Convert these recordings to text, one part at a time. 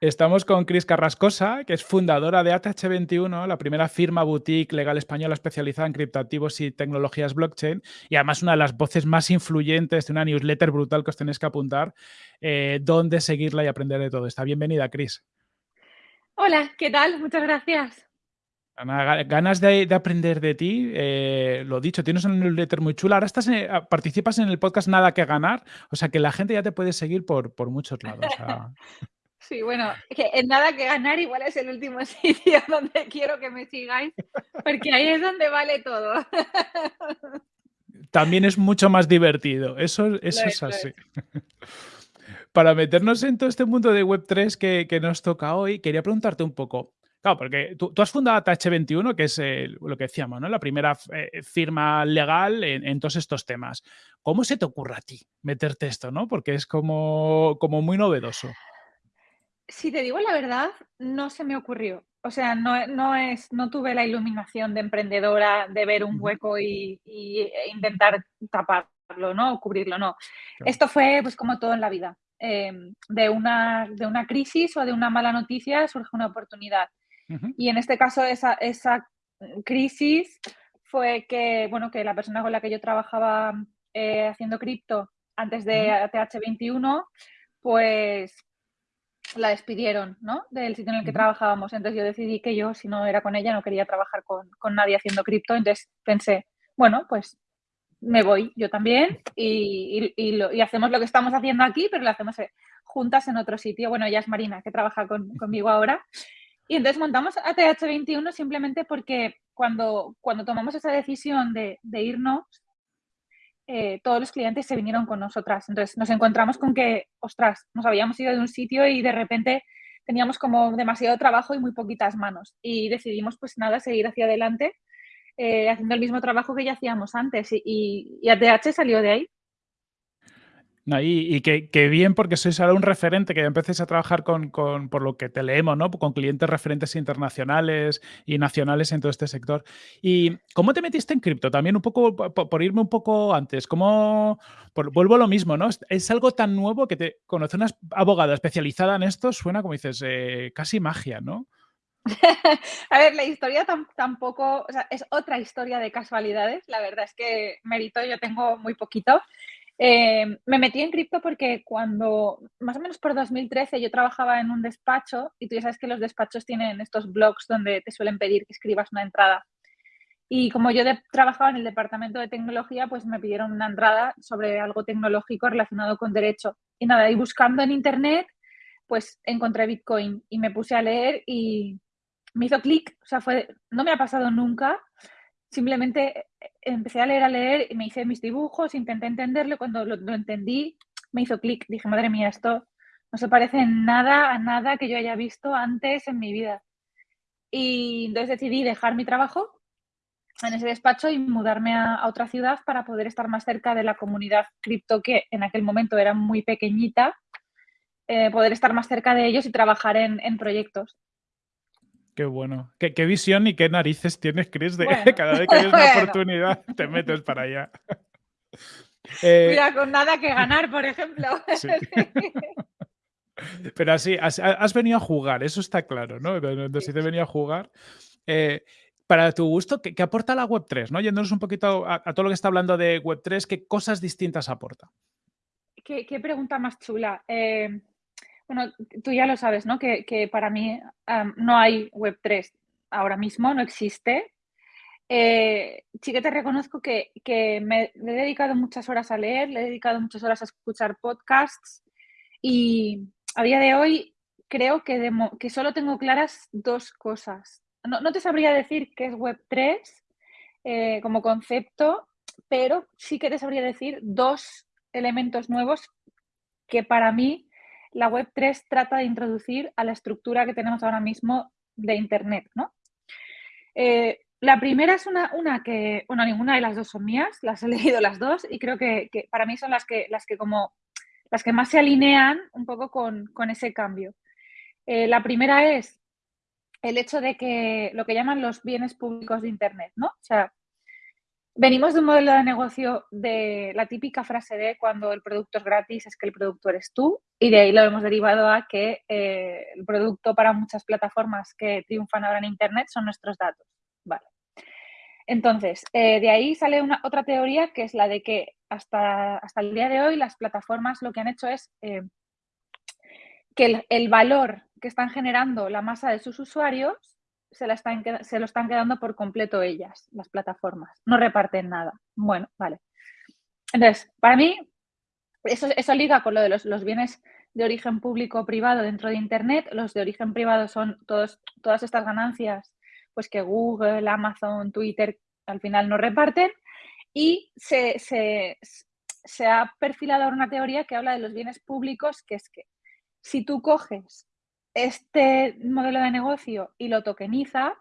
Estamos con Cris Carrascosa, que es fundadora de ATH21, la primera firma boutique legal española especializada en criptoactivos y tecnologías blockchain, y además una de las voces más influyentes de una newsletter brutal que os tenéis que apuntar, eh, donde seguirla y aprender de todo. Está bienvenida, Cris. Hola, ¿qué tal? Muchas gracias. ganas de, aprender de ti, eh, lo dicho, tienes una newsletter muy chula. Ahora estás participas en el podcast Nada que Ganar, o sea que la gente ya te puede seguir por, por muchos lados. Sí, bueno, que en nada que ganar igual es el último sitio donde quiero que me sigáis, porque ahí es donde vale todo. También es mucho más divertido, eso, eso es así. Para meternos en todo este mundo de Web3 que, nos toca hoy, quería preguntarte un poco, Claro, porque tú, has fundado TH21, que es lo que decíamos, ¿no? La primera eh, firma legal en, en, todos estos temas. ¿Cómo se te ocurre a ti meterte esto, no? Porque es como, como muy novedoso si te digo la verdad, no se me ocurrió. O sea, no, no, es, no tuve la iluminación de emprendedora de ver un hueco y, e intentar taparlo, ¿no? O cubrirlo, no. Esto fue pues como todo en la vida. Em, de, una, de una crisis o de una mala noticia surge una oportunidad. Y en este caso esa, esa crisis fue que, bueno, que la persona con la que yo trabajaba eh, haciendo cripto antes de TH21, pues la despidieron, ¿no? Del sitio en el que trabajábamos. Entonces yo decidí que yo, si no era con ella, no quería trabajar con, nadie haciendo cripto. Entonces pensé, bueno, pues me voy yo también y, y, hacemos lo que estamos haciendo aquí, pero lo hacemos eh, juntas en otro sitio. Bueno, ella es Marina, que trabaja conmigo ahora. Y entonces montamos ATH21 simplemente porque cuando, cuando tomamos esa decisión de, de irnos, eh, todos los clientes se vinieron con nosotras. Entonces nos encontramos con que, ostras, nos habíamos ido de un sitio y de repente teníamos como demasiado trabajo y muy poquitas manos. Y decidimos, pues nada, seguir hacia adelante eh, haciendo el mismo trabajo que ya hacíamos antes. Y, y, y ATH salió de ahí y, y que, bien, porque sois ahora un referente, que ya empecéis a trabajar con, por lo que te leemos, ¿no? Con clientes referentes internacionales y nacionales en todo este sector. ¿Y cómo te metiste en cripto? También un poco, por, irme un poco antes, ¿cómo, vuelvo a lo mismo, ¿no? Es algo tan nuevo que te conoce una abogada especializada en esto, suena como dices, eh, casi magia, ¿no? a ver, la historia tampoco, o sea, es otra historia de casualidades. La verdad es que mérito yo tengo muy poquito. Eh, me metí en cripto porque cuando, más o menos por 2013, yo trabajaba en un despacho y tú ya sabes que los despachos tienen estos blogs donde te suelen pedir que escribas una entrada. Y como yo trabajaba en el departamento de tecnología, pues me pidieron una entrada sobre algo tecnológico relacionado con derecho. Y nada, y buscando en internet, pues encontré Bitcoin y me puse a leer y me hizo clic. O sea, no me ha pasado nunca simplemente empecé a leer, a leer, y me hice mis dibujos, intenté entenderlo, cuando lo, entendí me hizo clic, dije, madre mía, esto no se parece en nada a nada que yo haya visto antes en mi vida. Y entonces decidí dejar mi trabajo en ese despacho y mudarme a, otra ciudad para poder estar más cerca de la comunidad cripto que en aquel momento era muy pequeñita, eh, poder estar más cerca de ellos y trabajar en, en proyectos. Qué bueno. ¿Qué, visión y qué narices tienes, Chris, de cada vez que tienes una oportunidad te metes para allá. Eh, Mira, con nada que ganar, por ejemplo. Pero así, has, venido a jugar, eso está claro, ¿no? Si te venía a jugar. Eh, para tu gusto, ¿qué, aporta la Web3? ¿no? Yéndonos un poquito a, todo lo que está hablando de Web3, ¿qué cosas distintas aporta? Qué, pregunta más chula. Eh, bueno, tú ya lo sabes, ¿no? Que, para mí no hay Web3 ahora mismo, no existe. Eh, sí que te reconozco que, me he dedicado muchas horas a leer, le he dedicado muchas horas a escuchar podcasts y a día de hoy creo que, que solo tengo claras dos cosas. No, te sabría decir qué es Web3 eh, como concepto, pero sí que te sabría decir dos elementos nuevos que para mí la Web3 trata de introducir a la estructura que tenemos ahora mismo de Internet, ¿no? Eh, la primera es una, una, que, bueno, ninguna de las dos son mías, las he leído las dos y creo que, para mí son las que, las que como las que más se alinean un poco con, ese cambio. Eh, la primera es el hecho de que lo que llaman los bienes públicos de Internet, ¿no? O sea, venimos de un modelo de negocio de la típica frase de cuando el producto es gratis es que el producto eres tú Y de ahí lo hemos derivado a que eh, el producto para muchas plataformas que triunfan ahora en Internet son nuestros datos. Vale. Entonces, eh, de ahí sale una, otra teoría que es la de que hasta, hasta el día de hoy las plataformas lo que han hecho es eh, que el, valor que están generando la masa de sus usuarios se, la están, se lo están quedando por completo ellas, las plataformas. No reparten nada. Bueno, vale. Entonces, para mí, eso, eso liga con lo de los, los bienes de origen público o privado dentro de Internet. Los de origen privado son todos, todas estas ganancias pues que Google, Amazon, Twitter al final no reparten y se, se, ha perfilado una teoría que habla de los bienes públicos, que es que si tú coges este modelo de negocio y lo tokenizas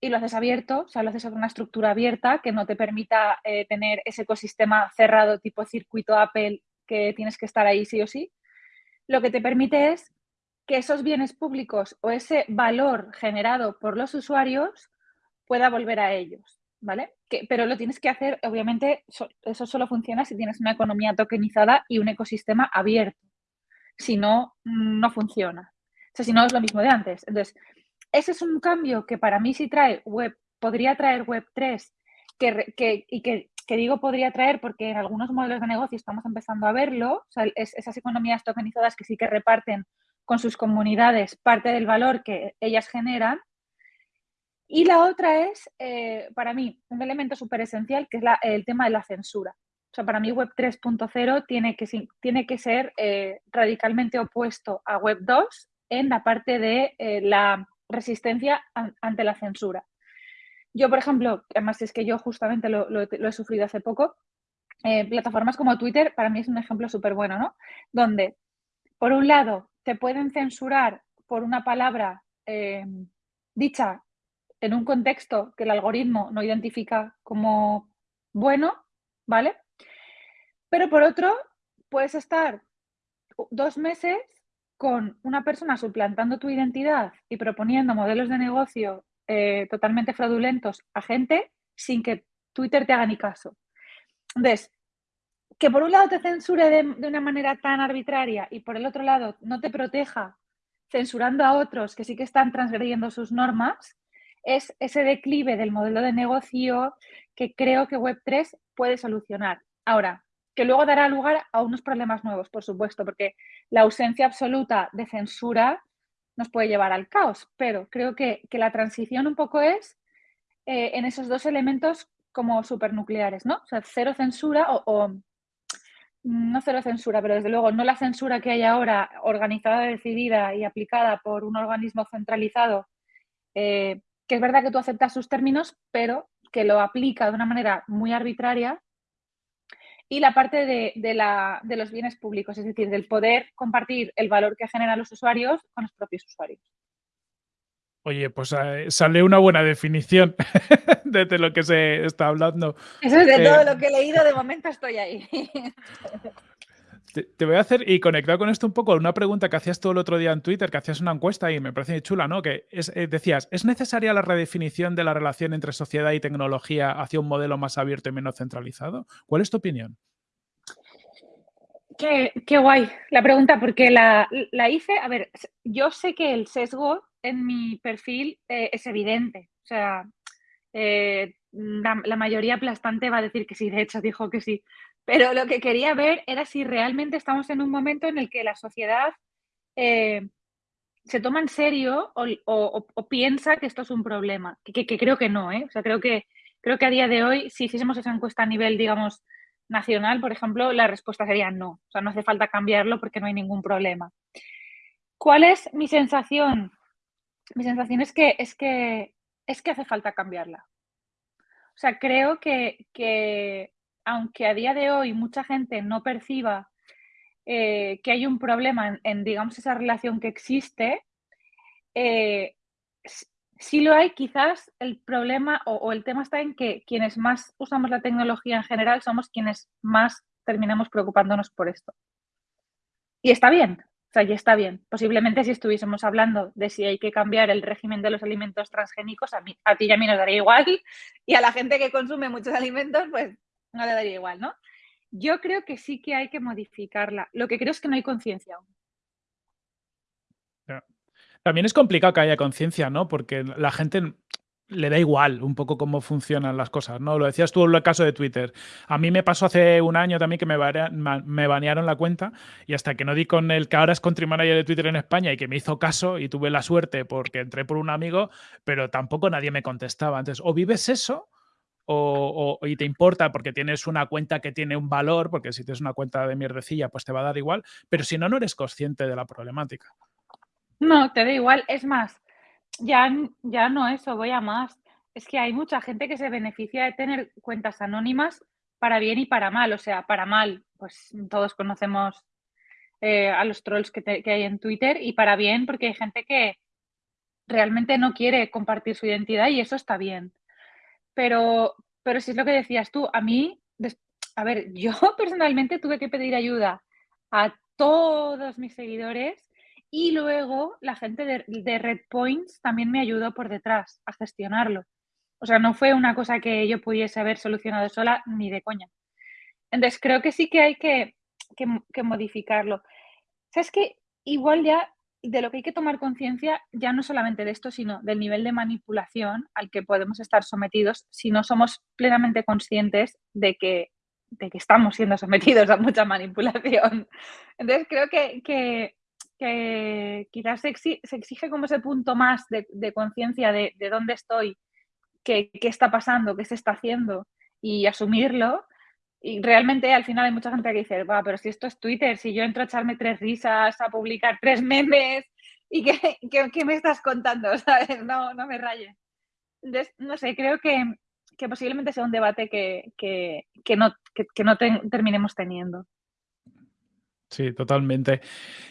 y lo haces abierto, o sea, lo haces sobre una estructura abierta que no te permita eh, tener ese ecosistema cerrado tipo circuito Apple que tienes que estar ahí sí o sí, lo que te permite es que esos bienes públicos o ese valor generado por los usuarios pueda volver a ellos, ¿vale? pero lo tienes que hacer, obviamente, eso solo funciona si tienes una economía tokenizada y un ecosistema abierto. Si no, no funciona. O sea, si no es lo mismo de antes. Entonces, ese es un cambio que para mí sí trae web, podría traer Web 3, que, y que, digo podría traer porque en algunos modelos de negocio estamos empezando a verlo, sea, esas economías tokenizadas que sí que reparten con sus comunidades parte del valor que ellas generan. Y la otra es, eh, para mí, un elemento súper esencial, que es el tema de la censura. O sea, para mí Web 3.0 tiene que, tiene que ser eh, radicalmente opuesto a Web 2 en la parte de eh, la resistencia ante la censura. Yo, por ejemplo, además es que yo justamente lo, he sufrido hace poco, plataformas como Twitter para mí es un ejemplo súper bueno, ¿no? Donde, por un lado, te pueden censurar por una palabra eh, dicha en un contexto que el algoritmo no identifica como bueno, ¿vale? Pero por otro, puedes estar dos meses con una persona suplantando tu identidad y proponiendo modelos de negocio eh, totalmente fraudulentos a gente sin que Twitter te haga ni caso. Entonces, que por un lado te censure de, una manera tan arbitraria y por el otro lado no te proteja censurando a otros que sí que están transgrediendo sus normas, es ese declive del modelo de negocio que creo que Web3 puede solucionar. Ahora, que luego dará lugar a unos problemas nuevos, por supuesto, porque la ausencia absoluta de censura nos puede llevar al caos, pero creo que, la transición un poco es eh, en esos dos elementos como supernucleares, ¿no? O sea, cero censura o no cero censura, pero desde luego no la censura que hay ahora organizada, decidida y aplicada por un organismo centralizado, eh, que es verdad que tú aceptas sus términos, pero que lo aplica de una manera muy arbitraria. Y la parte de, de los bienes públicos, es decir, del poder compartir el valor que generan los usuarios con los propios usuarios. Oye, pues eh, sale una buena definición de, lo que se está hablando. Eso es de todo eh, lo que he leído, de momento estoy ahí. Te, voy a hacer, y conectado con esto un poco, una pregunta que hacías tú el otro día en Twitter, que hacías una encuesta y me parece chula, ¿no? Que eh, decías, ¿es necesaria la redefinición de la relación entre sociedad y tecnología hacia un modelo más abierto y menos centralizado? ¿Cuál es tu opinión? Qué, guay la pregunta, porque la, la hice, a ver, yo sé que el sesgo en mi perfil eh, es evidente. O sea, eh, la, mayoría aplastante va a decir que sí, de hecho dijo que sí. Pero lo que quería ver era si realmente estamos en un momento en el que la sociedad eh, se toma en serio o, piensa que esto es un problema. Que, creo que no, ¿eh? O sea, creo que, creo que a día de hoy, si hiciésemos esa encuesta a nivel, digamos, nacional, por ejemplo, la respuesta sería no. O sea, no hace falta cambiarlo porque no hay ningún problema. ¿Cuál es mi sensación? mi sensación es que, es que, es que hace falta cambiarla. O sea, creo que, aunque a día de hoy mucha gente no perciba eh, que hay un problema en, digamos, esa relación que existe, eh, si lo hay, quizás el problema o, o, el tema está en que quienes más usamos la tecnología en general somos quienes más terminamos preocupándonos por esto. Y está bien, sea, ya está bien. Posiblemente si estuviésemos hablando de si hay que cambiar el régimen de los alimentos transgénicos, a, mí, a ti y a mí nos daría igual y a la gente que consume muchos alimentos, pues no le daría igual, ¿no? Yo creo que sí que hay que modificarla. Lo que creo es que no hay conciencia aún. También es complicado que haya conciencia, ¿no? Porque la gente le da igual un poco cómo funcionan las cosas, ¿no? Lo decías tú en el caso de Twitter. A mí me pasó hace un año también que me, banearon la cuenta y hasta que no di con el que ahora es country manager de Twitter en España y que me hizo caso y tuve la suerte porque entré por un amigo, pero tampoco nadie me contestaba. Entonces, o vives eso o, y te importa porque tienes una cuenta que tiene un valor, porque si tienes una cuenta de mierdecilla, pues te va a dar igual, pero si no, no eres consciente de la problemática. No, te da igual. Es más, ya, ya no eso, voy a más. Es que hay mucha gente que se beneficia de tener cuentas anónimas para bien y para mal. O sea, para mal, pues todos conocemos eh, a los trolls que, que, hay en Twitter y para bien porque hay gente que realmente no quiere compartir su identidad y eso está bien. Pero, pero si es lo que decías tú, a mí, a ver, yo personalmente tuve que pedir ayuda a todos mis seguidores y luego la gente de, de Red Points también me ayudó por detrás a gestionarlo. O sea, no fue una cosa que yo pudiese haber solucionado sola ni de coña. Entonces, creo que sí que hay que, que, modificarlo. ¿Sabes que Igual ya de lo que hay que tomar conciencia, ya no solamente de esto, sino del nivel de manipulación al que podemos estar sometidos si no somos plenamente conscientes de que, de que estamos siendo sometidos a mucha manipulación. Entonces, creo que, que que quizás se, exige, como ese punto más de, conciencia de, dónde estoy, qué, está pasando, qué se está haciendo y asumirlo. Y realmente al final hay mucha gente que dice, va, pero si esto es Twitter, si yo entro a echarme tres risas, a publicar tres memes, ¿y qué, qué, me estás contando? ¿Sabes? No, no me rayes. Entonces, no sé, creo que, que posiblemente sea un debate que, que no, no terminemos teniendo. Sí, totalmente.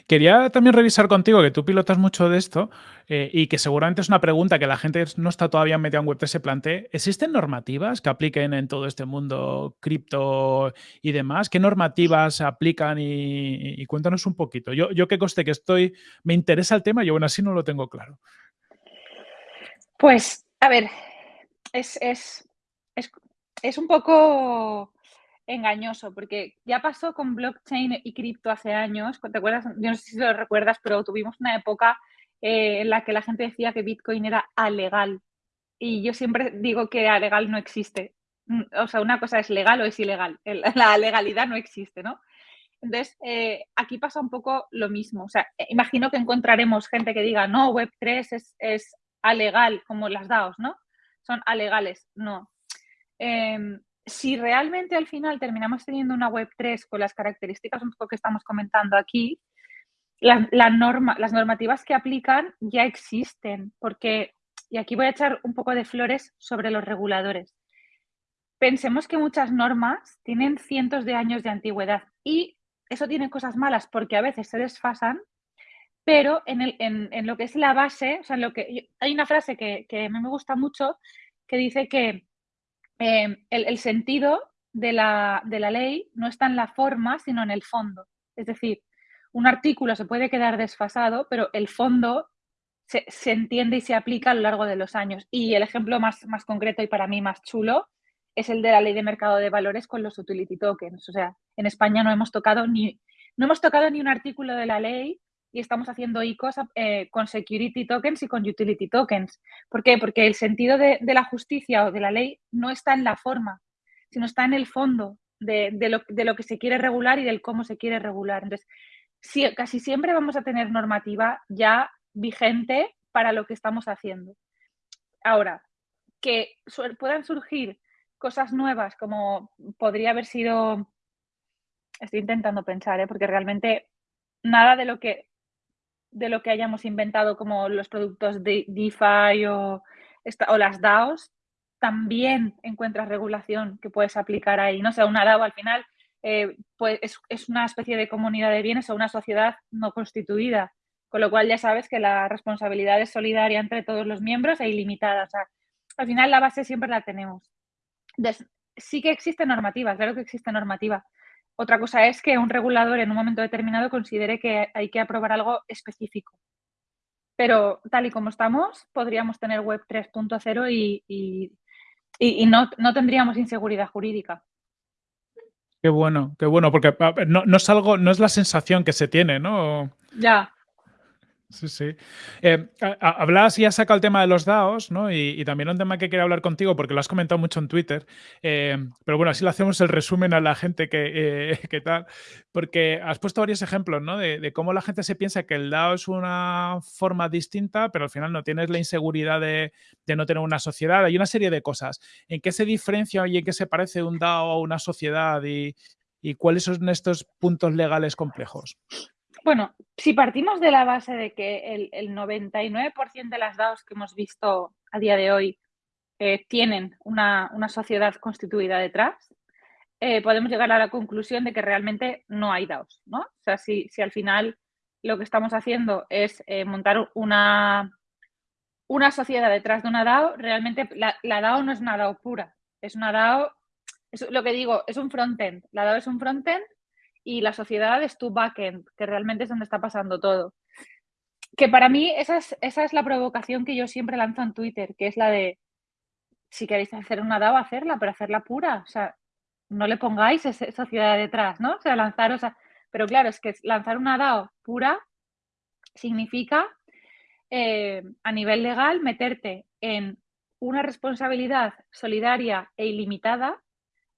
Quería también revisar contigo, que tú pilotas mucho de esto eh, y que seguramente es una pregunta que la gente no está todavía metida en Web3 se plantee. ¿Existen normativas que apliquen en todo este mundo cripto y demás? ¿Qué normativas aplican? Y, cuéntanos un poquito. Yo, yo que coste que estoy, me interesa el tema y aún así no lo tengo claro. Pues, a ver, es, es, es un poco engañoso, porque ya pasó con blockchain y cripto hace años, ¿te acuerdas? Yo no sé si lo recuerdas, pero tuvimos una época eh, en la que la gente decía que Bitcoin era alegal. Y yo siempre digo que alegal no existe. Mm, o sea, una cosa es legal o es ilegal. La legalidad no existe, ¿no? Entonces, eh, aquí pasa un poco lo mismo. O sea, eh, imagino que encontraremos gente que diga, no, Web3 es, es alegal, como las DAOs, ¿no? Son alegales. No. Em, si realmente al final terminamos teniendo una web 3 con las características un poco que estamos comentando aquí, la, norma, las normativas que aplican ya existen, porque, y aquí voy a echar un poco de flores sobre los reguladores. Pensemos que muchas normas tienen cientos de años de antigüedad y eso tiene cosas malas porque a veces se desfasan, pero en, el, en, lo que es la base, o sea, en lo que hay una frase que, que a mí me gusta mucho que dice que Em, el, sentido de la, ley no está en la forma, sino en el fondo. Es decir, un artículo se puede quedar desfasado, pero el fondo se, entiende y se aplica a lo largo de los años. Y el ejemplo más, más concreto y para mí más chulo es el de la ley de mercado de valores con los utility tokens. O sea, en España no hemos tocado ni, no hemos tocado ni un artículo de la ley y estamos haciendo ICOs eh, con security tokens y con utility tokens. ¿Por qué? Porque el sentido de, la justicia o de la ley no está en la forma, sino está en el fondo de, lo, que se quiere regular y del cómo se quiere regular. Entonces, casi siempre vamos a tener normativa ya vigente para lo que estamos haciendo. Ahora, que puedan surgir cosas nuevas como podría haber sido, estoy intentando pensar, ¿eh? porque realmente nada de lo que de lo que hayamos inventado como los productos de DeFi o, o las DAOs, también encuentras regulación que puedes aplicar ahí. No sé, una DAO al final eh, pues es, una especie de comunidad de bienes o una sociedad no constituida, con lo cual ya sabes que la responsabilidad es solidaria entre todos los miembros e ilimitada. O sea, al final la base siempre la tenemos. sí que existe normativa, claro que existe normativa, otra cosa es que un regulador en un momento determinado considere que hay que aprobar algo específico. Pero tal y como estamos, podríamos tener Web 3.0 y, no, tendríamos inseguridad jurídica. Qué bueno, qué bueno, porque no, no, es algo, no es la sensación que se tiene, ¿no? Ya. Sí, sí. Eh, hablas y has sacado el tema de los DAOs, ¿no? Y, también un tema que quería hablar contigo, porque lo has comentado mucho en Twitter. Eh, pero bueno, así le hacemos el resumen a la gente que, eh, tal. Porque has puesto varios ejemplos, ¿no? De, cómo la gente se piensa que el DAO es una forma distinta, pero al final no tienes la inseguridad de, no tener una sociedad. Hay una serie de cosas. ¿En qué se diferencia y en qué se parece un DAO a una sociedad? y cuáles son estos puntos legales complejos? Bueno, si partimos de la base de que el, 99% de las DAOs que hemos visto a día de hoy eh, tienen una, sociedad constituida detrás, eh, podemos llegar a la conclusión de que realmente no hay DAOs, ¿no? O sea, si, al final lo que estamos haciendo es eh, montar una, una sociedad detrás de una DAO, realmente la, la, DAO no es una DAO pura, es una DAO, es lo que digo, es un frontend. La DAO es un frontend y la sociedad es tu backend, que realmente es donde está pasando todo. Que para mí esa es, esa es la provocación que yo siempre lanzo en Twitter, que es la de, si queréis hacer una DAO, hacerla, pero hacerla pura. O sea, no le pongáis esa sociedad detrás, ¿no? O sea, lanzaros a... Pero claro, es que lanzar una DAO pura significa eh, a nivel legal meterte en una responsabilidad solidaria e ilimitada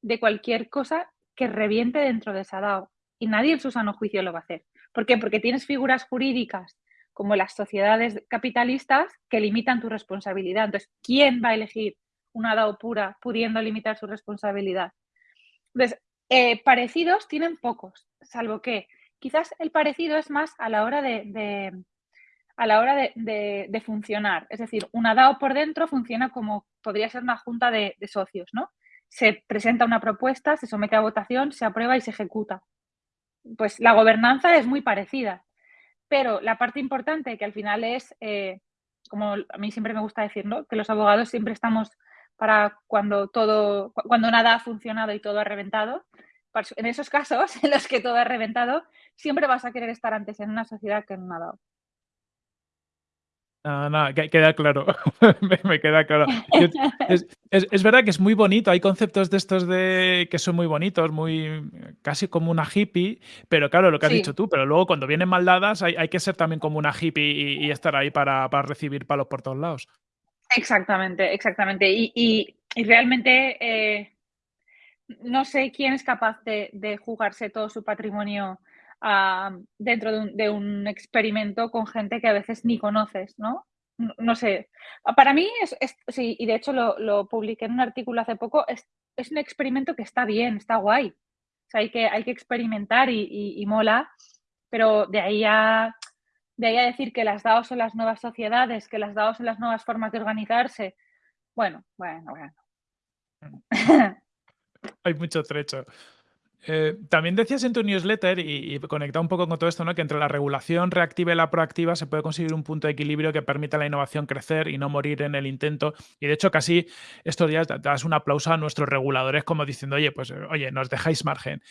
de cualquier cosa que reviente dentro de esa DAO y nadie en su sano juicio lo va a hacer. ¿Por qué? Porque tienes figuras jurídicas como las sociedades capitalistas que limitan tu responsabilidad. Entonces, ¿quién va a elegir una DAO pura pudiendo limitar su responsabilidad? Entonces, eh, parecidos tienen pocos, salvo que quizás el parecido es más a la hora de, a la hora de, funcionar. Es decir, una DAO por dentro funciona como podría ser una junta de, de socios, ¿no? Se presenta una propuesta, se somete a votación, se aprueba y se ejecuta pues la gobernanza es muy parecida. Pero la parte importante que al final es, eh, como a mí siempre me gusta decir, que los abogados siempre estamos para cuando todo, cuando nada ha funcionado y todo ha reventado. En esos casos en los que todo ha reventado, siempre vas a querer estar antes en una sociedad que en una. No, no, queda claro. me, queda claro. es, verdad que es muy bonito. Hay conceptos de estos de que son muy bonitos, muy casi como una hippie, pero claro, lo que has dicho tú, pero luego cuando vienen maldadas hay, hay que ser también como una hippie y, estar ahí para, recibir palos por todos lados. Exactamente, exactamente. Y, realmente eh, no sé quién es capaz de, jugarse todo su patrimonio dentro de un, experimento con gente que a veces ni conoces, ¿no? No, sé. Para mí, es, sí, y de hecho lo, publiqué en un artículo hace poco, es, un experimento que está bien, está guay. O sea, hay que, hay que experimentar y, mola, pero de ahí a de ahí a decir que las DAO son las nuevas sociedades, que las DAO son las nuevas formas de organizarse. Bueno, bueno, bueno. Hay mucho trecho. Eh, también decías en tu newsletter, y, y conectado un poco con todo esto, ¿no? que entre la regulación reactiva y la proactiva se puede conseguir un punto de equilibrio que permita a la innovación crecer y no morir en el intento. Y de hecho, casi estos días das un aplauso a nuestros reguladores como diciendo, oye, pues oye, nos dejáis margen.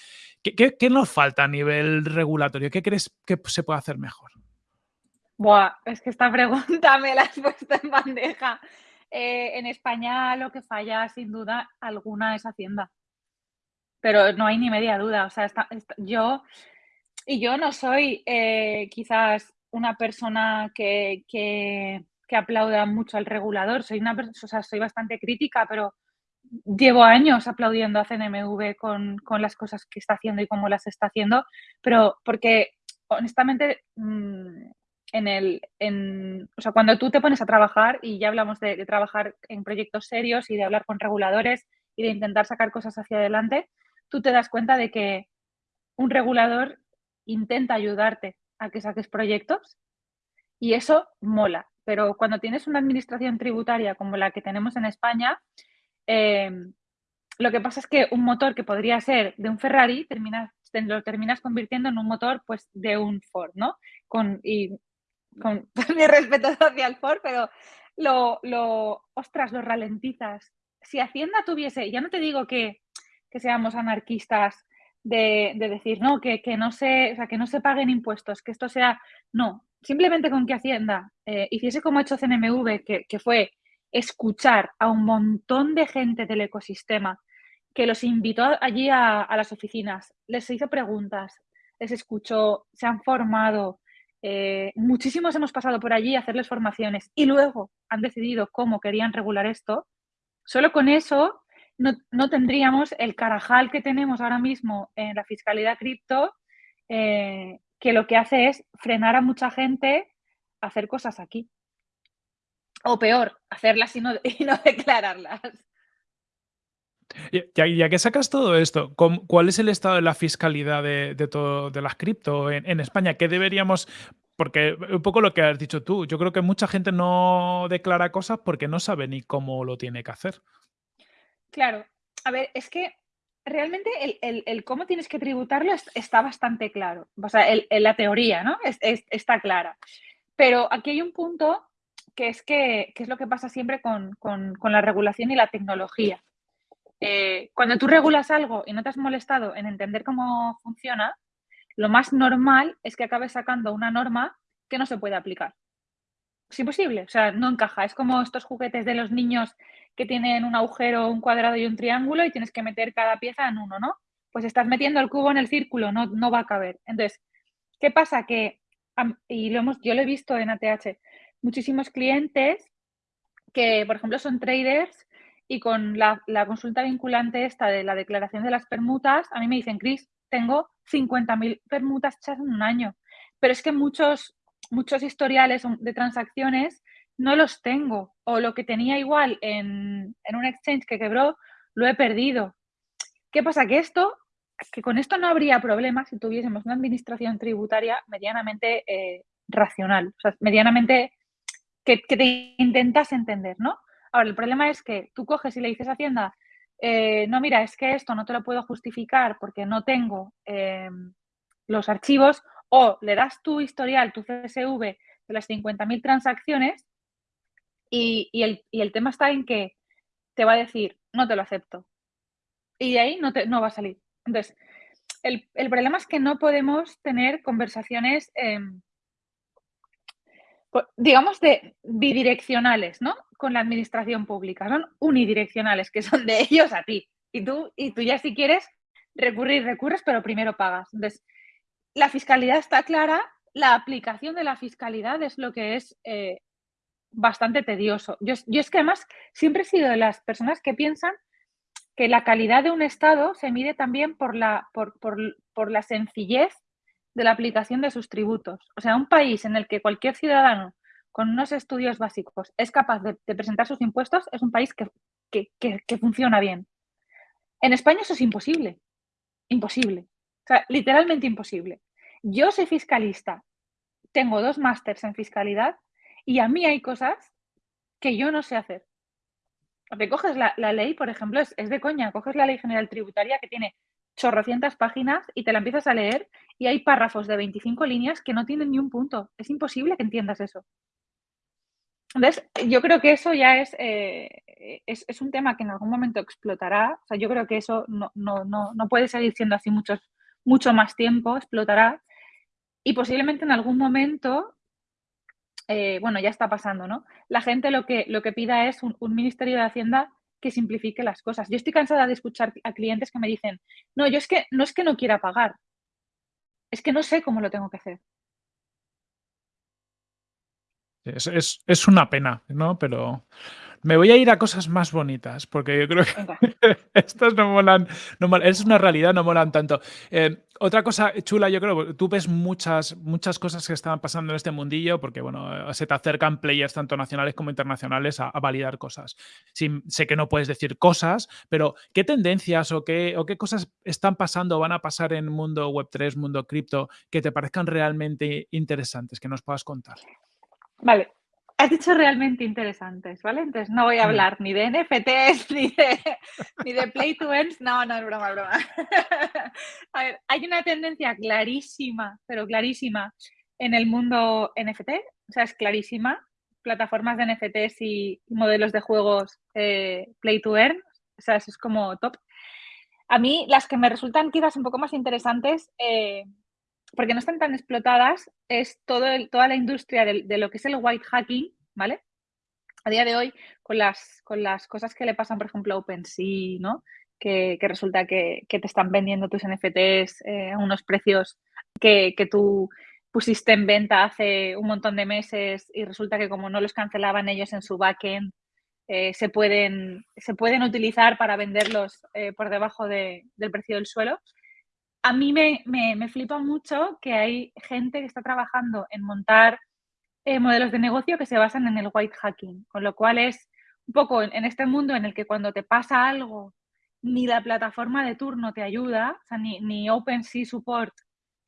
¿Qué, nos falta a nivel regulatorio? ¿Qué crees que se puede hacer mejor? Buah, es que esta pregunta me la has puesto en bandeja. Eh, en España lo que falla sin duda alguna es Hacienda pero no hay ni media duda. O sea, yo, y yo no soy eh, quizás una persona que, que, aplauda mucho al regulador, soy una o sea, soy bastante crítica, pero llevo años aplaudiendo a CNMV con, las cosas que está haciendo y cómo las está haciendo, pero porque honestamente mm, en el, en, o sea, cuando tú te pones a trabajar, y ya hablamos de, trabajar en proyectos serios y de hablar con reguladores y de intentar sacar cosas hacia adelante, tú te das cuenta de que un regulador intenta ayudarte a que saques proyectos y eso mola. Pero cuando tienes una administración tributaria como la que tenemos en España, eh, lo que pasa es que un motor que podría ser de un Ferrari terminas, lo terminas convirtiendo en un motor pues, de un Ford, ¿no? Con, y con mi respeto hacia el Ford, pero lo, lo, ostras, lo ralentizas. Si Hacienda tuviese, ya no te digo que que seamos anarquistas de, decir, no, que, no se, o sea, que no se paguen impuestos, que esto sea, no, simplemente con que Hacienda eh, hiciese como ha hecho CNMV, que, fue escuchar a un montón de gente del ecosistema que los invitó allí a, las oficinas, les hizo preguntas, les escuchó, se han formado, eh, muchísimos hemos pasado por allí a hacerles formaciones y luego han decidido cómo querían regular esto, solo con eso no, tendríamos el carajal que tenemos ahora mismo en la fiscalidad cripto, eh, que lo que hace es frenar a mucha gente a hacer cosas aquí. O peor, hacerlas y no, declararlas. Ya, ya, que sacas todo esto, ¿cuál es el estado de la fiscalidad de, todo, de las cripto en, España? ¿Qué deberíamos porque un poco lo que has dicho tú, yo creo que mucha gente no declara cosas porque no sabe ni cómo lo tiene que hacer. Claro, a ver, es que realmente el, cómo tienes que tributarlo está bastante claro. O sea, la teoría, ¿no? está clara. Pero aquí hay un punto que es que, es lo que pasa siempre con, la regulación y la tecnología. Eh, cuando tú regulas algo y no te has molestado en entender cómo funciona, lo más normal es que acabes sacando una norma que no se puede aplicar. Es imposible, o sea, no encaja. Es como estos juguetes de los niños que tienen un agujero, un cuadrado y un triángulo y tienes que meter cada pieza en uno, ¿no? Pues estás metiendo el cubo en el círculo, no, no va a caber. Entonces, ¿qué pasa? Que, y lo hemos, yo lo he visto en ATH, muchísimos clientes que, por ejemplo, son traders y con la, la consulta vinculante esta de la declaración de las permutas, a mí me dicen, Cris, tengo 50.000 permutas hechas en un año. Pero es que muchos, muchos historiales de transacciones no los tengo o lo que tenía igual en, un exchange que quebró, lo he perdido. ¿Qué pasa? Que esto, que con esto no habría problema si tuviésemos una administración tributaria medianamente eh, racional, o sea, medianamente que, te intentas entender, ¿no? Ahora, el problema es que tú coges y le dices a Hacienda, eh, no, mira, es que esto no te lo puedo justificar porque no tengo eh, los archivos, o le das tu historial, tu CSV de las 50.000 transacciones y, el, tema está en que te va a decir, no te lo acepto. Y de ahí no, te, no va a salir. Entonces, el, problema es que no podemos tener conversaciones, em, digamos, de bidireccionales, ¿no? Con la administración pública. Son unidireccionales, que son de ellos a ti. Y tú, y tú ya si quieres recurrir, recurres, pero primero pagas. Entonces, la fiscalidad está clara, la aplicación de la fiscalidad es lo que es eh, bastante tedioso. Yo, es que además siempre he sido de las personas que piensan que la calidad de un Estado se mide también por la, por, la sencillez de la aplicación de sus tributos. O sea, un país en el que cualquier ciudadano con unos estudios básicos es capaz de, presentar sus impuestos es un país que, que, funciona bien. En España eso es imposible. Imposible. O sea, literalmente imposible. Yo soy fiscalista, tengo dos másters en fiscalidad y a mí hay cosas que yo no sé hacer. Te coges la, ley, por ejemplo, es, de coña, coges la ley general tributaria que tiene chorrocientas páginas y te la empiezas a leer y hay párrafos de 25 líneas que no tienen ni un punto. Es imposible que entiendas eso. Entonces, yo creo que eso ya es, eh, es, un tema que en algún momento explotará. O sea, yo creo que eso no, no, no, no puede seguir siendo así muchos, mucho más tiempo, explotará. Y posiblemente en algún momento eh, bueno, ya está pasando, ¿no? La gente lo que, lo que pida es un, Ministerio de Hacienda que simplifique las cosas. Yo estoy cansada de escuchar a clientes que me dicen, no, yo es que no es que no quiera pagar, es que no sé cómo lo tengo que hacer. Es, es, una pena, ¿no? Pero me voy a ir a cosas más bonitas, porque yo creo que estas no molan, no es una realidad, no molan tanto. Eh, otra cosa chula, yo creo, tú ves muchas, muchas cosas que están pasando en este mundillo, porque bueno, se te acercan players tanto nacionales como internacionales a, validar cosas. sé que no puedes decir cosas, pero ¿qué tendencias o qué, o qué cosas están pasando o van a pasar en mundo Web3, mundo cripto, que te parezcan realmente interesantes, que nos puedas contar? Vale, has dicho realmente interesantes, ¿vale? Entonces no voy a hablar ni de NFTs, ni de, ni de Play to Earn. No, no, es broma, es broma. a ver, hay una tendencia clarísima, pero clarísima, en el mundo NFT, o sea, es clarísima. Plataformas de NFTs y modelos de juegos eh, Play to Earn, o sea, eso es como top. A mí, las que me resultan quizás un poco más interesantes, eh, porque no están tan explotadas, es todo toda la industria de, lo que es el white hacking, ¿vale? A día de hoy, con las, con las cosas que le pasan, por ejemplo, a OpenSea, ¿no? que, resulta que, te están vendiendo tus NFTs eh, a unos precios que, que tú pusiste en venta hace un montón de meses y resulta que como no los cancelaban ellos en su backend, eh, se, pueden, se pueden utilizar para venderlos eh, por debajo del precio del suelo. A mí me, me, flipa mucho que hay gente que está trabajando en montar eh, modelos de negocio que se basan en el white hacking, con lo cual es un poco en, este mundo en el que cuando te pasa algo, ni la plataforma de turno te ayuda, o sea, ni, ni OpenSea Support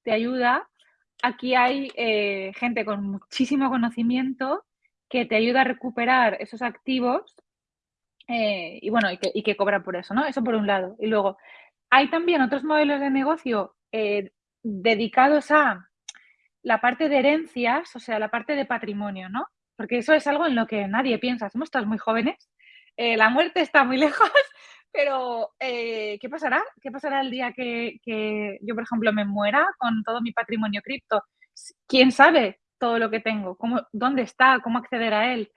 te ayuda, aquí hay gente con muchísimo conocimiento que te ayuda a recuperar esos activos eh, y bueno, y que, y que cobra por eso, ¿no? Eso por un lado. Y luego, hay también otros modelos de negocio eh, dedicados a la parte de herencias, o sea, la parte de patrimonio, ¿no? Porque eso es algo en lo que nadie piensa. Somos todos muy jóvenes, eh, la muerte está muy lejos, pero ¿qué pasará? ¿Qué pasará el día que, yo, por ejemplo, me muera con todo mi patrimonio cripto? ¿Quién sabe? todo lo que tengo, cómo, dónde está, cómo acceder a él.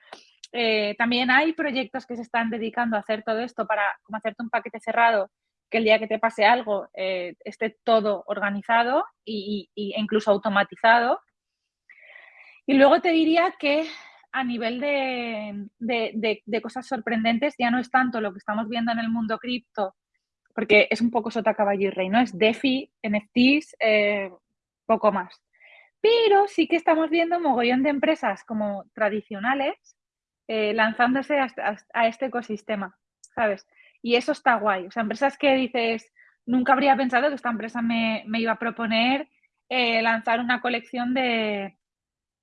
Eh, también hay proyectos que se están dedicando a hacer todo esto para como hacerte un paquete cerrado, que el día que te pase algo eh, esté todo organizado e incluso automatizado. Y luego te diría que a nivel de, de, cosas sorprendentes ya no es tanto lo que estamos viendo en el mundo cripto, porque es un poco sota caballo y rey, ¿no? Es DeFi, NFTs, eh, poco más. Pero sí que estamos viendo mogollón de empresas como tradicionales eh, lanzándose a, este ecosistema, ¿sabes? Y eso está guay. O sea, empresas que dices, nunca habría pensado que esta empresa me, iba a proponer eh, lanzar una colección de,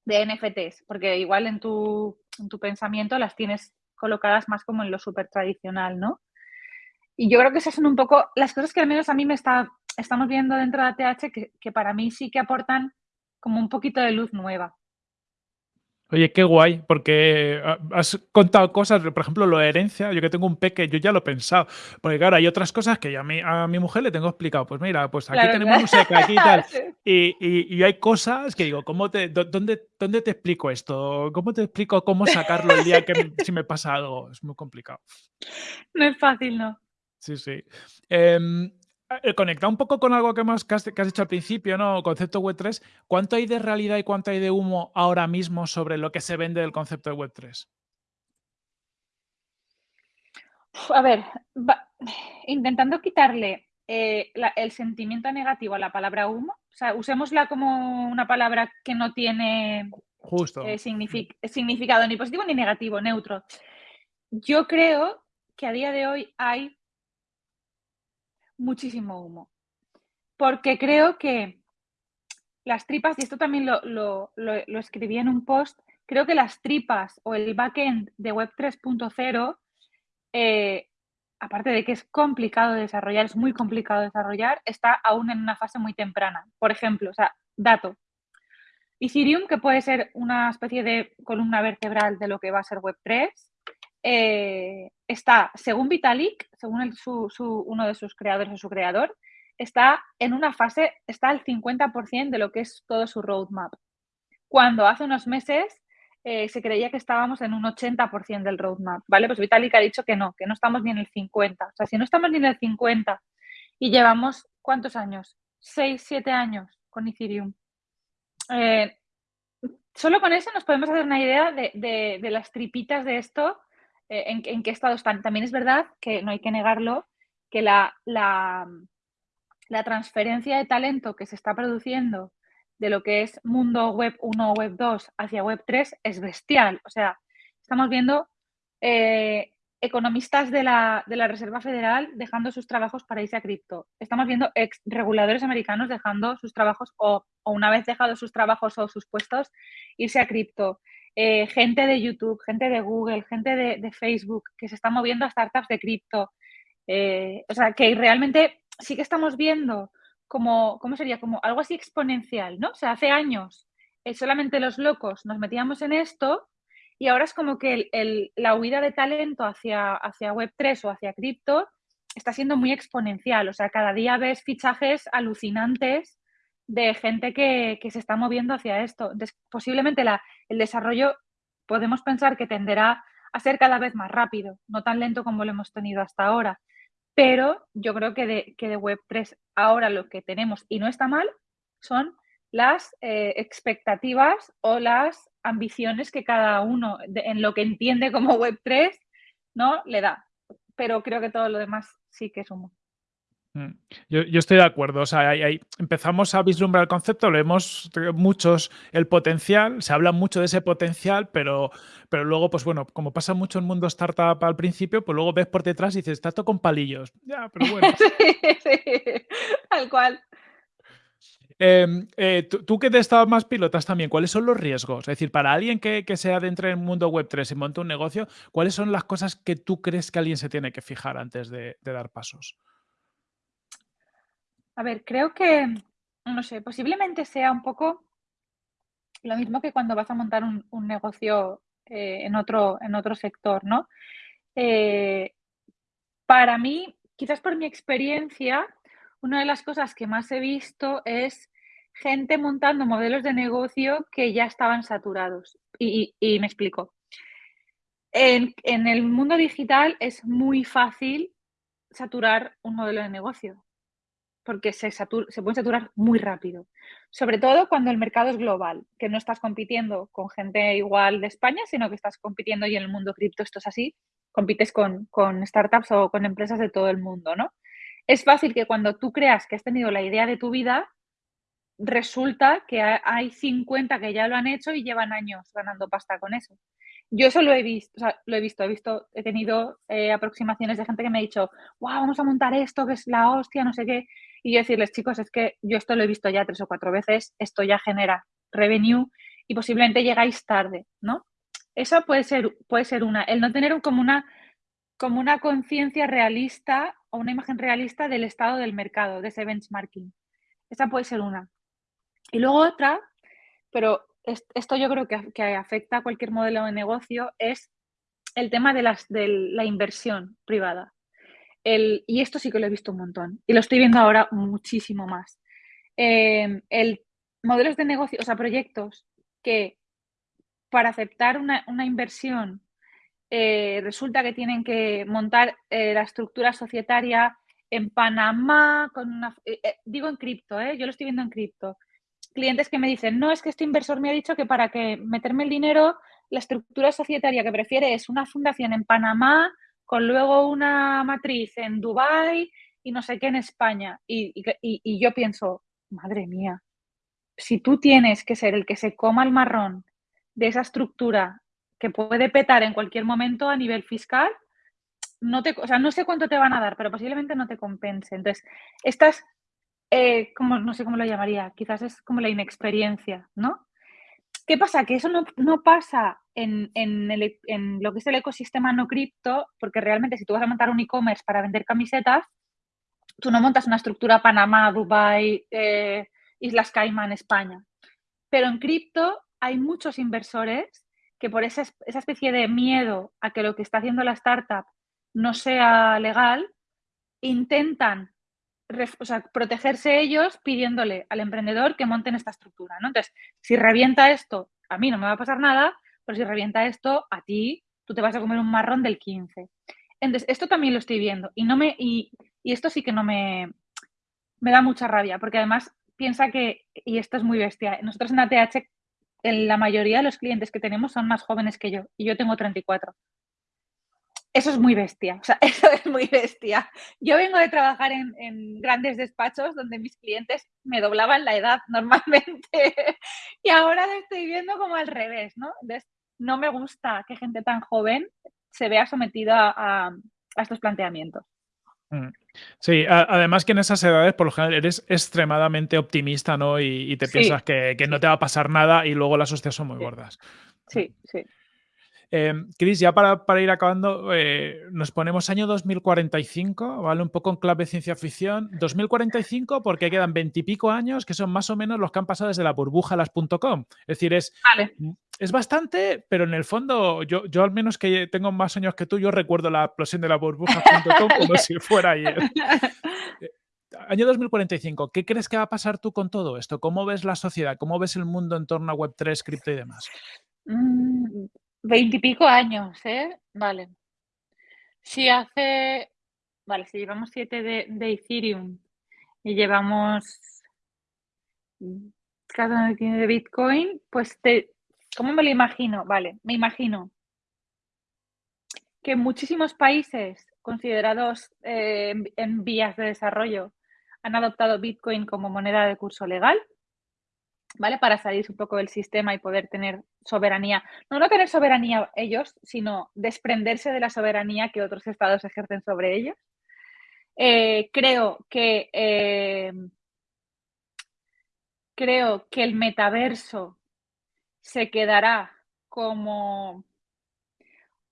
NFTs, porque igual en tu, en tu pensamiento las tienes colocadas más como en lo súper tradicional, ¿no? Y yo creo que esas son un poco las cosas que al menos a mí me está, estamos viendo dentro de ATH que, que para mí sí que aportan como un poquito de luz nueva. Oye, qué guay, porque ah, has contado cosas, por ejemplo, lo de herencia, yo que tengo un peque, yo ya lo he pensado, porque claro, hay otras cosas que a mi, a mi mujer le tengo explicado, pues mira, pues aquí tenemos un seca, aquí y tal, y, y, hay cosas que digo, ¿cómo te, dónde, ¿dónde te explico esto? ¿Cómo te explico cómo sacarlo el día que si me pasa algo? Es muy complicado. No es fácil, ¿no? Sí, sí. Eh, conectado un poco con algo que, más, que, has, dicho al principio, ¿no? Concepto Web3, ¿cuánto hay de realidad y cuánto hay de humo ahora mismo sobre lo que se vende del concepto de Web3? A ver, intentando quitarle eh, el sentimiento negativo a la palabra humo, o sea, usémosla como una palabra que no tiene Justo. Eh, significado ni positivo ni negativo, neutro. Yo creo que a día de hoy hay muchísimo humo. Porque creo que las tripas, y esto también lo, escribí en un post, creo que las tripas o el backend de Web 3.0, eh, aparte de que es complicado de desarrollar, es muy complicado de desarrollar, está aún en una fase muy temprana. Por ejemplo, o sea, dato. Ethereum, que puede ser una especie de columna vertebral de lo que va a ser Web 3, eh, está, según Vitalik, según uno de sus creadores o su creador, está en una fase, está al 50% de lo que es todo su roadmap. Cuando hace unos meses eh, se creía que estábamos en un 80% del roadmap, ¿vale? Pues Vitalik ha dicho que no, que no estamos ni en el 50%. O sea, si no estamos ni en el 50% y llevamos, ¿cuántos años? 6, 7 años con Ethereum. Eh, solo con eso nos podemos hacer una idea de las tripitas de esto eh, en, qué estado están. También es verdad que no hay que negarlo, que la, la, transferencia de talento que se está produciendo de lo que es mundo web 1 o web 2 hacia web 3 es bestial. O sea, estamos viendo eh, economistas de la, Reserva Federal dejando sus trabajos para irse a cripto. Estamos viendo ex reguladores americanos dejando sus trabajos o, o, una vez dejado sus trabajos o sus puestos, irse a cripto. Eh, gente de YouTube, gente de Google, gente de, Facebook que se está moviendo a startups de cripto. Eh, o sea, que realmente sí que estamos viendo como, ¿cómo sería? Como algo así exponencial, ¿no? O sea, hace años eh, solamente los locos nos metíamos en esto y ahora es como que la huida de talento hacia, hacia Web3 o hacia cripto está siendo muy exponencial. O sea, cada día ves fichajes alucinantes de gente que, se está moviendo hacia esto. posiblemente el desarrollo podemos pensar que tenderá a ser cada vez más rápido, no tan lento como lo hemos tenido hasta ahora. pero yo creo que de, que de Web3 ahora lo que tenemos, y no está mal, son las eh, expectativas o las ambiciones que cada uno en lo que entiende como Web3 ¿no? le da. Pero creo que todo lo demás sí que es humo. Mm. Yo, estoy de acuerdo, o sea, empezamos a vislumbrar el concepto, vemos muchos el potencial, se habla mucho de ese potencial, pero, pero luego, pues bueno, como pasa mucho en el mundo startup al principio, pues luego ves por detrás y dices, está todo con palillos. Ya, pero bueno. sí, sí, tal cual. Em, eh, tú, que te estabas más pilotas también, ¿cuáles son los riesgos? Es decir, para alguien que, que se adentre en el mundo web 3 y monte un negocio, ¿cuáles son las cosas que tú crees que alguien se tiene que fijar antes de dar pasos? A ver, creo que, no sé, posiblemente sea un poco lo mismo que cuando vas a montar un, negocio eh, en, otro, en otro sector, ¿no? Eh, para mí, quizás por mi experiencia, una de las cosas que más he visto es gente montando modelos de negocio que ya estaban saturados. Y, me explico. En, en, el mundo digital es muy fácil saturar un modelo de negocio porque se, se pueden saturar muy rápido. Sobre todo cuando el mercado es global, que no estás compitiendo con gente igual de España, sino que estás compitiendo y en el mundo cripto esto es así, compites con, con startups o con empresas de todo el mundo, ¿no? Es fácil que cuando tú creas que has tenido la idea de tu vida, resulta que hay 50 que ya lo han hecho y llevan años ganando pasta con eso. Yo eso lo he visto, o sea, lo he visto, he visto, he tenido eh, aproximaciones de gente que me ha dicho, wow, vamos a montar esto, que es la hostia, no sé qué. Y decirles, chicos, es que yo esto lo he visto ya tres o cuatro veces, esto ya genera revenue y posiblemente llegáis tarde, ¿no? Eso puede ser, puede ser una, el no tener como una, como una conciencia realista o una imagen realista del estado del mercado, de ese benchmarking. Esa puede ser una. Y luego otra, pero esto yo creo que, que afecta a cualquier modelo de negocio, es el tema de, las, de la inversión privada y esto sí que lo he visto un montón y lo estoy viendo ahora muchísimo más. Em, el modelos de negocio, o sea, proyectos que para aceptar una, inversión eh, resulta que tienen que montar eh, la estructura societaria en Panamá, con una, eh, digo en cripto, yo lo estoy viendo en cripto. Clientes que me dicen, no, es que este inversor me ha dicho que para que meterme el dinero, la estructura societaria que prefiere es una fundación en Panamá con luego una matriz en Dubái y no sé qué en España. Y, yo pienso, madre mía, si tú tienes que ser el que se coma el marrón de esa estructura que puede petar en cualquier momento a nivel fiscal, no te, o sea, no sé cuánto te van a dar, pero posiblemente no te compense. Entonces, estas, eh, como, no sé cómo lo llamaría, quizás es como la inexperiencia, ¿no? ¿Qué pasa? Que eso no, pasa en, lo que es el ecosistema no cripto, porque realmente si tú vas a montar un e-commerce para vender camisetas, tú no montas una estructura Panamá, Dubai, eh, Islas Caimán, España. Pero en cripto hay muchos inversores que por esa, esa especie de miedo a que lo que está haciendo la startup no sea legal, intentan protegerse ellos pidiéndole al emprendedor que monten esta estructura, ¿no? Entonces, si revienta esto, a mí no me va a pasar nada, pero si revienta esto, a ti, tú te vas a comer un marrón del 15. Entonces, esto también lo estoy viendo y no me y, esto sí que no me me da mucha rabia, porque además piensa que y esto es muy bestia. Nosotros en ATH en la mayoría de los clientes que tenemos son más jóvenes que yo y yo tengo 34. Eso es muy bestia, o sea, eso es muy bestia. Yo vengo de trabajar en, grandes despachos donde mis clientes me doblaban la edad normalmente y ahora lo estoy viendo como al revés, ¿no? Entonces, no me gusta que gente tan joven se vea sometida a, estos planteamientos. Mm. Sí, además que en esas edades por lo general eres extremadamente optimista, ¿no? Y, te piensas que, no te va a pasar nada y luego las hostias son muy gordas. Sí, sí. Eh, Cris, ya para, ir acabando, eh, nos ponemos año 2045, ¿vale? Un poco en clave ciencia ficción. 2045 porque quedan veintipico años que son más o menos los que han pasado desde la burbuja las.com. Es decir, es, es bastante, pero en el fondo, yo, yo al menos que tengo más años que tú, yo recuerdo la explosión de la burbuja.com como si fuera ayer. Eh, año 2045, ¿qué crees que va a pasar tú con todo esto? ¿Cómo ves la sociedad? ¿Cómo ves el mundo en torno a Web3, cripto y demás? Veintipico años, ¿eh? Vale. Si hace vale, si llevamos 7 de, de Ethereum y llevamos cada de Bitcoin, pues te, ¿cómo me lo imagino? Vale, me imagino que muchísimos países considerados eh, en vías de desarrollo han adoptado Bitcoin como moneda de curso legal, ¿vale? Para salirse un poco del sistema y poder tener soberanía. No, no tener soberanía ellos, sino desprenderse de la soberanía que otros estados ejercen sobre ellos. Eh, creo que eh, creo que el metaverso se quedará como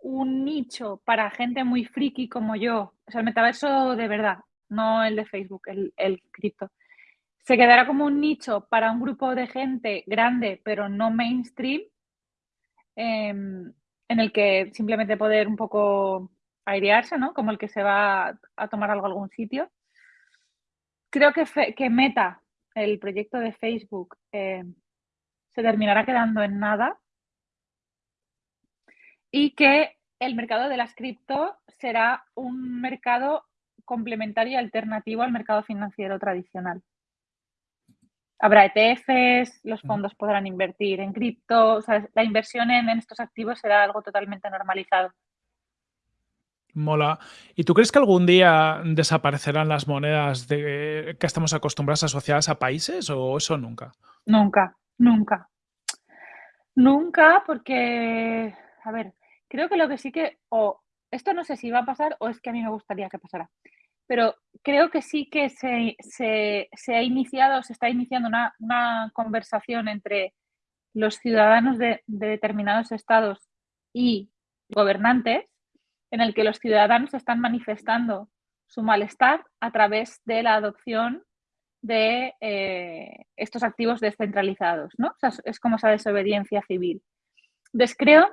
un nicho para gente muy friki como yo. O sea, el metaverso de verdad, no el de Facebook, el, el cripto. Se quedará como un nicho para un grupo de gente grande, pero no mainstream, em, en el que simplemente poder un poco airearse, ¿no? Como el que se va a tomar algo a algún sitio. Creo que, que Meta el proyecto de Facebook eh, se terminará quedando en nada y que el mercado de las cripto será un mercado complementario y alternativo al mercado financiero tradicional. Habrá ETFs, los mm. fondos podrán invertir en cripto, la inversión en estos activos será algo totalmente normalizado. Mola. ¿Y tú crees que algún día desaparecerán las monedas de, que estamos acostumbrados asociadas a países o eso nunca? Nunca, nunca. Nunca porque, a ver, creo que lo que sí que, o esto no sé si va a pasar o es que a mí me gustaría que pasara, pero creo que sí que se, ha iniciado, se está iniciando una, conversación entre los ciudadanos de determinados estados y gobernantes en el que los ciudadanos están manifestando su malestar a través de la adopción de eh, estos activos descentralizados, ¿no? es como esa desobediencia civil. Entonces creo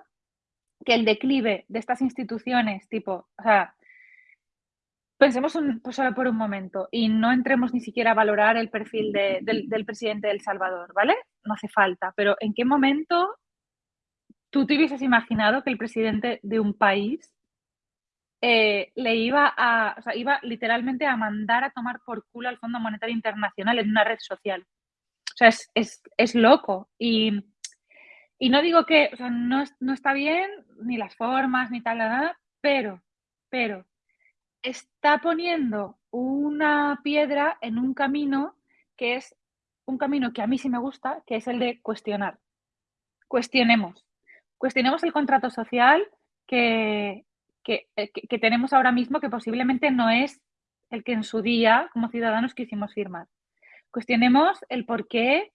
que el declive de estas instituciones, tipo, pensemos pues solo por un momento y no entremos ni siquiera a valorar el perfil del, del, presidente de El Salvador, ¿vale? No hace falta, pero ¿en qué momento tú te hubieses imaginado que el presidente de un país eh, le iba a, o sea, iba literalmente a mandar a tomar por culo al Fondo Monetario Internacional en una red social. O sea, es, loco. Y, no digo que, o sea, no, no, está bien, ni las formas, ni tal, nada, pero, pero, está poniendo una piedra en un camino que es un camino que a mí sí me gusta, que es el de cuestionar. Cuestionemos. Cuestionemos el contrato social que, eh, que, tenemos ahora mismo que posiblemente no es el que en su día como ciudadanos quisimos firmar. Cuestionemos el por qué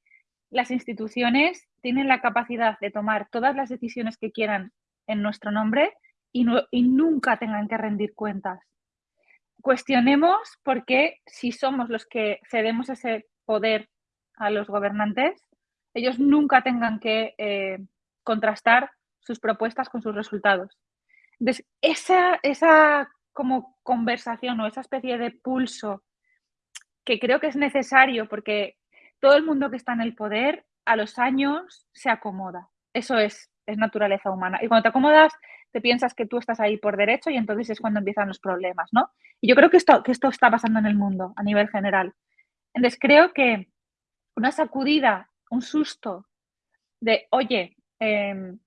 las instituciones tienen la capacidad de tomar todas las decisiones que quieran en nuestro nombre y, y nunca tengan que rendir cuentas. Cuestionemos por qué si somos los que cedemos ese poder a los gobernantes, ellos nunca tengan que eh, contrastar sus propuestas con sus resultados. Entonces, esa, esa como conversación o esa especie de pulso que creo que es necesario porque todo el mundo que está en el poder a los años se acomoda. Eso es, es naturaleza humana. Y cuando te acomodas, te piensas que tú estás ahí por derecho y entonces es cuando empiezan los problemas, ¿no? Y yo creo que esto, que esto está pasando en el mundo a nivel general. Entonces creo que una sacudida, un susto de, oye, em,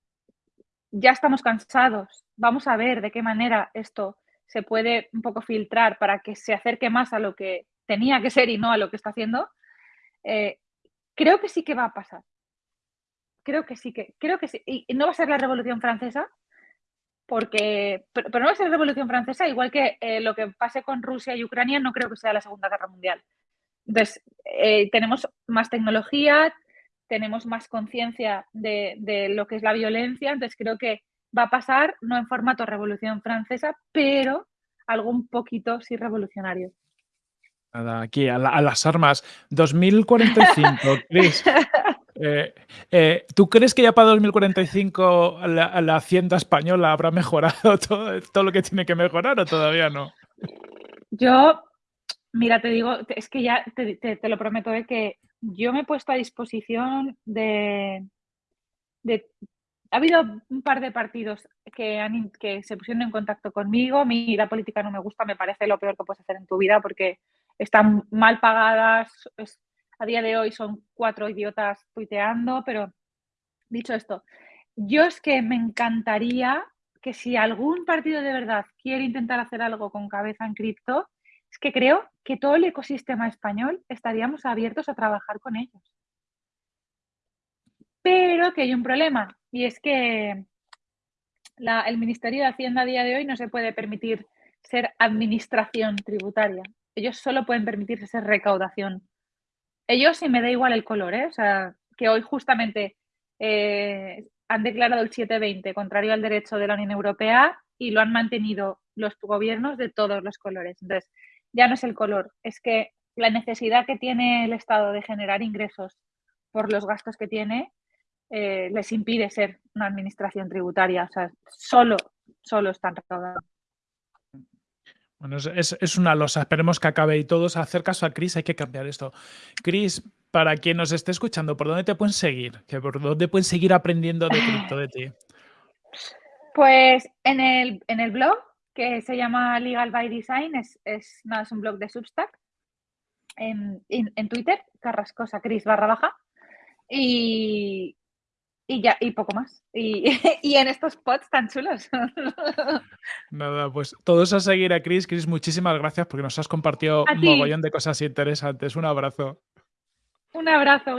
ya estamos cansados, vamos a ver de qué manera esto se puede un poco filtrar para que se acerque más a lo que tenía que ser y no a lo que está haciendo, eh, creo que sí que va a pasar. Creo que sí que, creo que sí. Y no va a ser la Revolución Francesa, porque, pero, no va a ser la Revolución Francesa, igual que eh, lo que pase con Rusia y Ucrania, no creo que sea la Segunda Guerra Mundial. Entonces, eh, tenemos más tecnología, tenemos más conciencia de, lo que es la violencia, entonces creo que va a pasar, no en formato revolución francesa, pero algo un poquito sí revolucionario. Nada, aquí a, las armas. 2045, Chris. Eh, eh, ¿Tú crees que ya para 2045 la, la hacienda española habrá mejorado todo, todo, lo que tiene que mejorar o todavía no? Yo, mira, te digo, es que ya te, te lo prometo de que yo me he puesto a disposición de, Ha habido un par de partidos que, que se pusieron en contacto conmigo. Mi la política no me gusta, me parece lo peor que puedes hacer en tu vida porque están mal pagadas. A día de hoy son cuatro idiotas tuiteando, pero dicho esto, yo es que me encantaría que si algún partido de verdad quiere intentar hacer algo con cabeza en cripto, es que creo que todo el ecosistema español estaríamos abiertos a trabajar con ellos. Pero que hay un problema y es que el Ministerio de Hacienda a día de hoy no se puede permitir ser administración tributaria. Ellos solo pueden permitirse ser recaudación. Ellos, sí me da igual el color, ¿eh? o sea, que hoy justamente eh, han declarado el 720 contrario al derecho de la Unión Europea y lo han mantenido los gobiernos de todos los colores. Entonces, ya no es el color, es que la necesidad que tiene el Estado de generar ingresos por los gastos que tiene eh, les impide ser una administración tributaria. O sea, solo, solo están recaudando. Bueno, es, una losa. Esperemos que acabe y todos hacer caso a Cris. Hay que cambiar esto. Cris, para quien nos esté escuchando, ¿por dónde te pueden seguir? ¿Por dónde pueden seguir aprendiendo de cripto de ti? Pues en el, en el blog, que se llama Legal by Design, es, es, es un blog de Substack. En, en Twitter, Carrascosa Cris barra baja. Y, y ya, y poco más. Y, en estos pods tan chulos. Nada, pues todos a seguir a Chris. Chris, muchísimas gracias porque nos has compartido un mogollón de cosas interesantes. Un abrazo. Un abrazo.